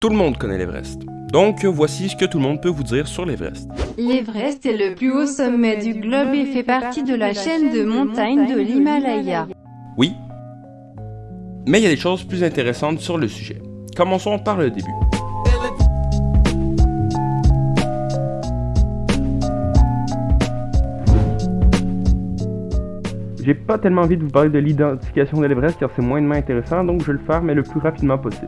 Tout le monde connaît l'Everest. Donc voici ce que tout le monde peut vous dire sur l'Everest. L'Everest est le plus haut sommet du globe et fait partie de la chaîne de montagnes de l'Himalaya. Oui, mais il y a des choses plus intéressantes sur le sujet. Commençons par le début. J'ai pas tellement envie de vous parler de l'identification de l'Everest car c'est moindrement intéressant, donc je vais le faire mais le plus rapidement possible.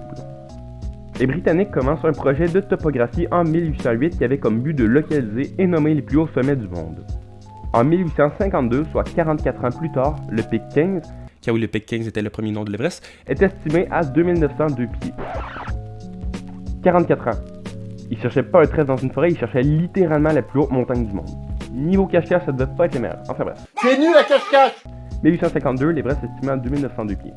Les Britanniques commencent un projet de topographie en 1808 qui avait comme but de localiser et nommer les plus hauts sommets du monde. En 1852, soit 44 ans plus tard, le pic 15, car oui le pic 15 était le premier nom de l'Everest, est estimé à 2902 pieds. 44 ans. Ils cherchaient pas un trait dans une forêt, ils cherchaient littéralement la plus haute montagne du monde. Niveau cache-cache, ça devait pas être les meilleurs. Enfin bref. C'est nul la cache-cache 1852, l'Everest est estimé à 2902 pieds.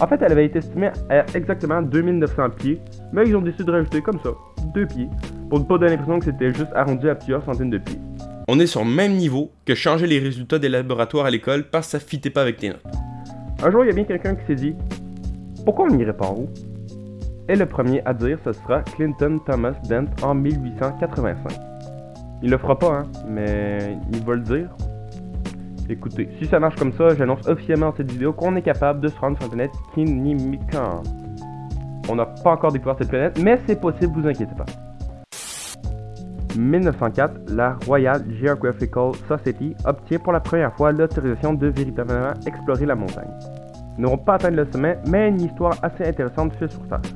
En fait, elle avait été estimée à exactement 2900 pieds, mais ils ont décidé de rajouter comme ça, 2 pieds, pour ne pas donner l'impression que c'était juste arrondi à plusieurs centaines de pieds. On est sur le même niveau que changer les résultats des laboratoires à l'école parce que ça fitait pas avec tes notes. Un jour, il y a bien quelqu'un qui s'est dit Pourquoi on n'irait pas en haut Et le premier à dire ce sera Clinton Thomas Dent en 1885. Il le fera pas, hein, mais il va le dire Écoutez, si ça marche comme ça, j'annonce officiellement dans cette vidéo qu'on est capable de se rendre sur la planète Kinimikan. On n'a pas encore découvert cette planète, mais c'est possible, vous inquiétez pas. 1904, la Royal Geographical Society obtient pour la première fois l'autorisation de véritablement explorer la montagne. Ils n'auront pas atteint le sommet, mais une histoire assez intéressante fait surface.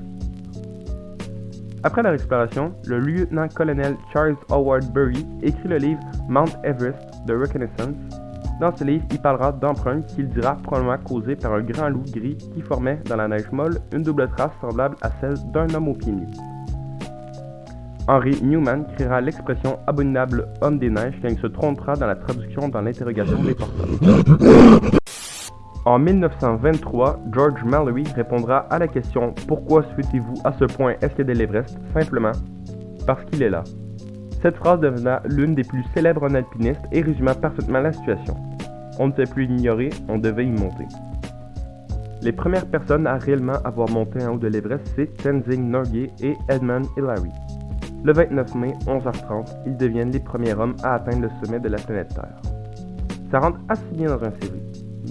Après leur exploration, le lieutenant-colonel Charles Howard Bury écrit le livre Mount Everest, The Reconnaissance, dans ce livre, il parlera d'empreintes qu'il dira probablement causées par un grand loup gris qui formait dans la neige molle une double trace semblable à celle d'un homme au pied nu. Henry Newman créera l'expression abominable homme des neiges quand il se trompera dans la traduction dans l'interrogation des porteurs. En 1923, George Mallory répondra à la question Pourquoi souhaitez-vous à ce point escalader l'Everest? Simplement parce qu'il est là. Cette phrase devena l'une des plus célèbres en alpinistes et résuma parfaitement la situation. On ne sait plus l'ignorer, on devait y monter. Les premières personnes à réellement avoir monté en haut de l'Everest, c'est Tenzing Norgay et Edmund Hillary. Le 29 mai, 11h30, ils deviennent les premiers hommes à atteindre le sommet de la planète Terre. Ça rentre assez bien dans un série.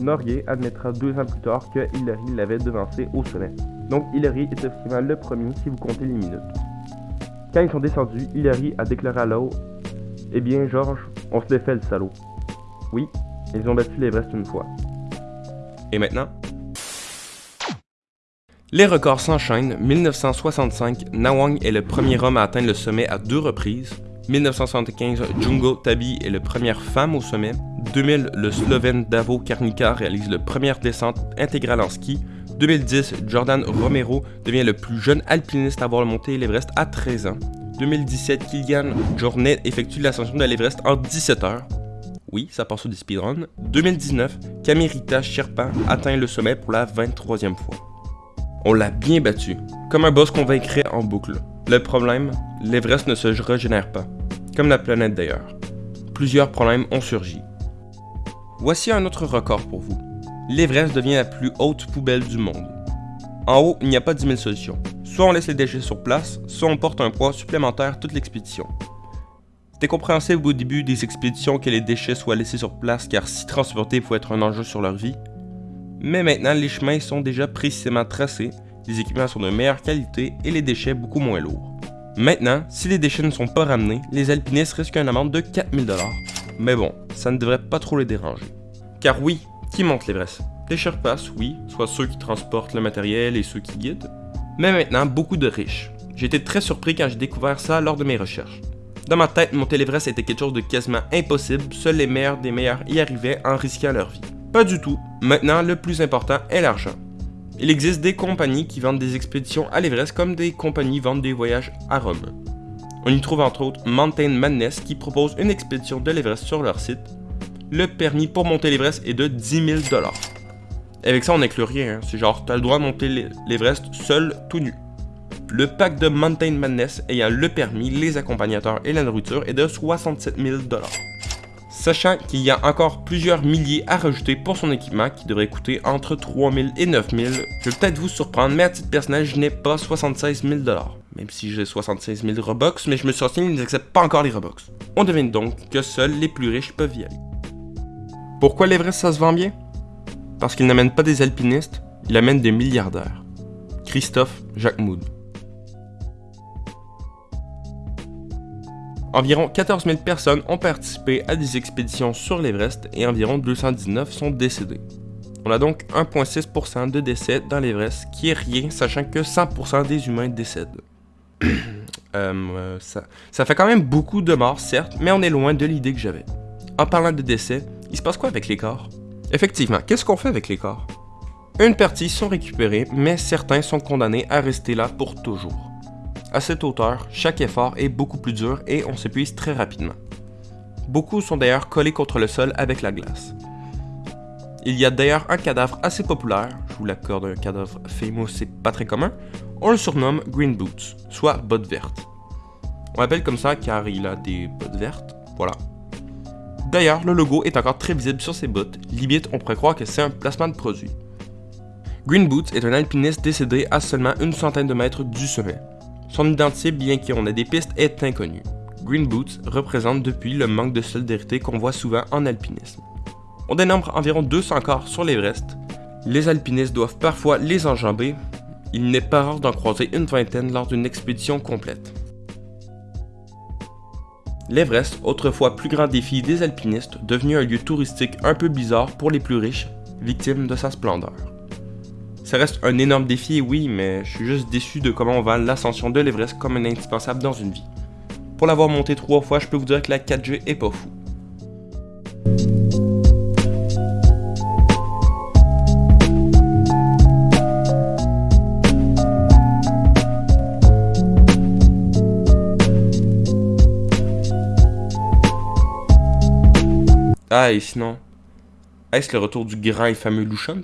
Norgay admettra deux ans plus tard que Hillary l'avait devancé au sommet. Donc Hillary est officiellement le premier si vous comptez les minutes. Quand ils sont descendus, Hillary a déclaré à l'eau Eh bien, Georges, on se défait le salaud. Oui, ils ont battu l'Everest une fois. Et maintenant? Les records s'enchaînent. 1965, Nawang est le premier homme à atteindre le sommet à deux reprises. 1975, Jungo Tabi est la première femme au sommet. 2000, le Slovène Davo Karnika réalise la première descente intégrale en ski. 2010, Jordan Romero devient le plus jeune alpiniste à avoir monté l'Everest à 13 ans. 2017, Kilian Jornet effectue l'ascension de l'Everest en 17 heures. Oui, ça passe au des speedruns. 2019, Kamirita Sherpa atteint le sommet pour la 23e fois. On l'a bien battu, comme un boss qu'on vaincrait en boucle. Le problème, l'Everest ne se régénère pas, comme la planète d'ailleurs. Plusieurs problèmes ont surgi. Voici un autre record pour vous. L'Everest devient la plus haute poubelle du monde. En haut, il n'y a pas 10 000 solutions. Soit on laisse les déchets sur place, soit on porte un poids supplémentaire toute l'expédition. C'était compréhensible au début des expéditions que les déchets soient laissés sur place car si transportés pouvait être un enjeu sur leur vie. Mais maintenant, les chemins sont déjà précisément tracés, les équipements sont de meilleure qualité et les déchets beaucoup moins lourds. Maintenant, si les déchets ne sont pas ramenés, les alpinistes risquent une amende de 4000$. Mais bon, ça ne devrait pas trop les déranger. Car oui, qui monte l'Everest? Des Sherpas, oui, soit ceux qui transportent le matériel et ceux qui guident. Mais maintenant, beaucoup de riches. J'ai été très surpris quand j'ai découvert ça lors de mes recherches. Dans ma tête, monter l'Everest était quelque chose de quasiment impossible, seuls les meilleurs des meilleurs y arrivaient en risquant leur vie. Pas du tout. Maintenant, le plus important est l'argent. Il existe des compagnies qui vendent des expéditions à l'Everest comme des compagnies vendent des voyages à Rome. On y trouve entre autres Mountain Madness qui propose une expédition de l'Everest sur leur site. Le permis pour monter l'Everest est de 10 000 Avec ça, on n'inclut rien. Hein. C'est genre, tu as le droit de monter l'Everest seul, tout nu. Le pack de Mountain Madness ayant le permis, les accompagnateurs et la nourriture est de 67 000 Sachant qu'il y a encore plusieurs milliers à rajouter pour son équipement qui devrait coûter entre 3 000 et 9 000, je vais peut-être vous surprendre, mais à titre personnel, je n'ai pas 76 000 même si j'ai 76 000 Robux, mais je me suis renseigné, ils n'acceptent pas encore les Robux. On devine donc que seuls les plus riches peuvent y aller. Pourquoi l'Everest ça se vend bien? Parce qu'il n'amène pas des alpinistes, il amène des milliardaires. Christophe Jacquemoud. Environ 14 000 personnes ont participé à des expéditions sur l'Everest et environ 219 sont décédés. On a donc 1,6% de décès dans l'Everest, qui est rien, sachant que 100% des humains décèdent. Euh, ça, ça fait quand même beaucoup de morts, certes, mais on est loin de l'idée que j'avais. En parlant de décès, il se passe quoi avec les corps? Effectivement, qu'est-ce qu'on fait avec les corps? Une partie sont récupérés, mais certains sont condamnés à rester là pour toujours. À cette hauteur, chaque effort est beaucoup plus dur et on s'épuise très rapidement. Beaucoup sont d'ailleurs collés contre le sol avec la glace. Il y a d'ailleurs un cadavre assez populaire, je vous l'accorde, un cadavre famous, c'est pas très commun, on le surnomme Green Boots, soit bottes vertes. On l'appelle comme ça car il a des bottes vertes, voilà. D'ailleurs, le logo est encore très visible sur ses bottes, limite on pourrait croire que c'est un placement de produit. Green Boots est un alpiniste décédé à seulement une centaine de mètres du sommet. Son identité, bien qu'on ait des pistes, est inconnue. Green Boots représente depuis le manque de solidarité qu'on voit souvent en alpinisme. On dénombre environ 200 corps sur l'Everest. Les alpinistes doivent parfois les enjamber, il n'est pas rare d'en croiser une vingtaine lors d'une expédition complète. L'Everest, autrefois plus grand défi des alpinistes, devenu un lieu touristique un peu bizarre pour les plus riches, victime de sa splendeur. Ça reste un énorme défi, oui, mais je suis juste déçu de comment on vend l'ascension de l'Everest comme un indispensable dans une vie. Pour l'avoir monté trois fois, je peux vous dire que la 4G est pas fou. Ah, et sinon, est-ce le retour du grand et fameux Louchant